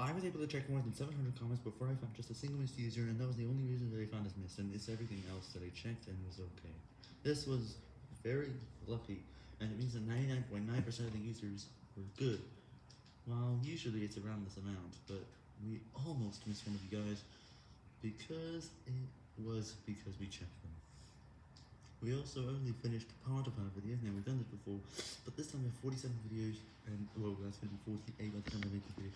I was able to check more than 700 comments before I found just a single missed user, and that was the only reason that I found it missed, and it's everything else that I checked and was okay. This was very lucky, and it means that 99.9% of the users were good. Well, usually it's around this amount, but we almost missed one of you guys because it was because we checked them. We also only finished part of our videos, now we've done this before, but this time we have 47 videos, and well, that's going to be 48 by the time I make the video,